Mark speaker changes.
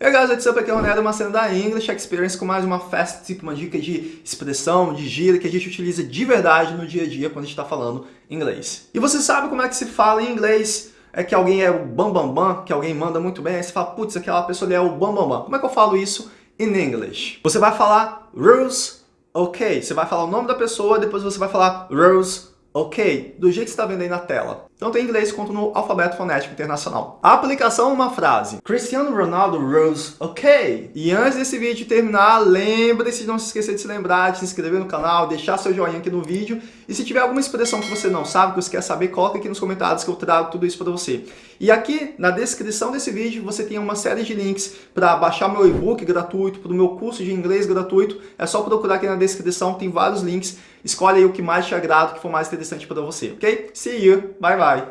Speaker 1: Hey guys, what's up? Aqui é o Ronaldo, uma cena da English Experience com mais uma fast tip, uma dica de expressão, de gíria que a gente utiliza de verdade no dia a dia quando a gente está falando inglês. E você sabe como é que se fala em inglês? É que alguém é o bam bam bam, que alguém manda muito bem, aí você fala, putz, aquela pessoa ali é o bam bam bam. Como é que eu falo isso in English? Você vai falar rules, ok. Você vai falar o nome da pessoa, depois você vai falar rules, ok, do jeito que está vendo aí na tela tanto em inglês quanto no alfabeto fonético internacional. A aplicação uma frase. Cristiano Ronaldo rose ok. E antes desse vídeo terminar, lembre-se de não se esquecer de se lembrar, de se inscrever no canal, deixar seu joinha aqui no vídeo. E se tiver alguma expressão que você não sabe, que você quer saber, coloca aqui nos comentários que eu trago tudo isso para você. E aqui na descrição desse vídeo você tem uma série de links para baixar meu e-book gratuito, para o meu curso de inglês gratuito. É só procurar aqui na descrição, tem vários links. Escolhe aí o que mais te agrada, o que for mais interessante para você, ok? See you, bye bye!